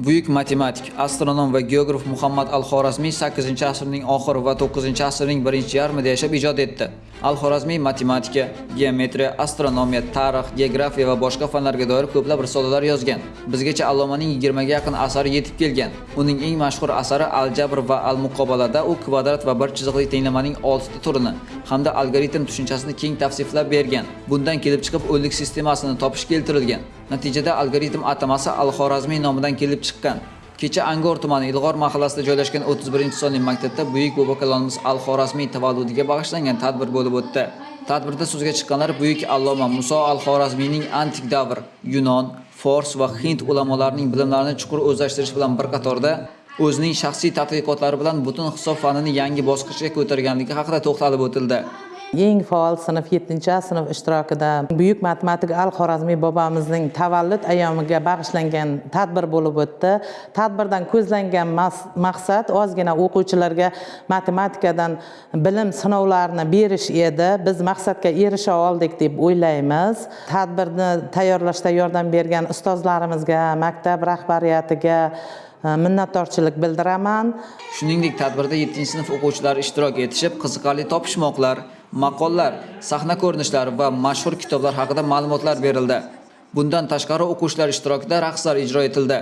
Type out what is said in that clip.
Buyuk matematik, astronom va geograf Muhammad al-Xorazmiy 8-asrning oxiri va 9-asrning birinchi yarmida yashab ijod etdi. Al-Xorazmiy matematika, geometriya, astronomiya, tarix, geografiya va boshqa fanlarga doir ko'plab risolalar yozgan. Bizgacha allomaning 20 ga yaqin asari yetib kelgan. Uning eng mashhur asari Al-Jabr va Al-Muqobalada u kvadrat va bir chiziqli tenglamaning 6 ta turini hamda algoritm tushunchasini keng tavsiflab bergan. Bundan kelib chiqib o'nlik sistemasini topish keltirilgan. Natijada algoritm atamasi Al-Xorazmiy nomidan kelib chiqqan. Kecha Angor tumani Ilg'or mahallasida joylashgan 31-sonli maktabda buyuk bobokalonimiz Al-Xorazmiy tavalludiga bag'ishlangan tadbir bo'lib o'tdi. Tadbirda so'zga chiqqanlar buyuk alloma Muso Al-Xorazmiyning antik davr, Yunon, Fors va Hind ulamolarining bilimlarini chuqur o'zlashtirish bilan bir qatorda o'zining shaxsiy tadqiqotlari bilan butun hisob fanini yangi bosqichga ko'targanligi haqida to'xtalib o'tildi. Eng faol sinf 7 sinf ishtirokida buyuk matematik al xorazmiy bobomizning tavallud ayyomiga bag'ishlangan tadbir bo'lib o'tdi. Tadbirdan ko'zlangan maqsad ozgina o'quvchilarga matematikadan bilim sinovlarini berish edi. Biz maqsadga erisha oldik deb o'ylaymiz. Tadbirni tayyorlashda yordam bergan ustozlarimizga maktab rahbariyatiga e, minnatdorchilik bildiraman. Shuningdek, tadbirda 7-sinf o'quvchilari ishtirok etishib, qiziqarli topishmoqlar, maqollar, sahna ko'rinishlari va mashhur kitoblar haqida ma'lumotlar berildi. Bundan tashqari o'quvchilar ishtirokida raqslar ijro etildi.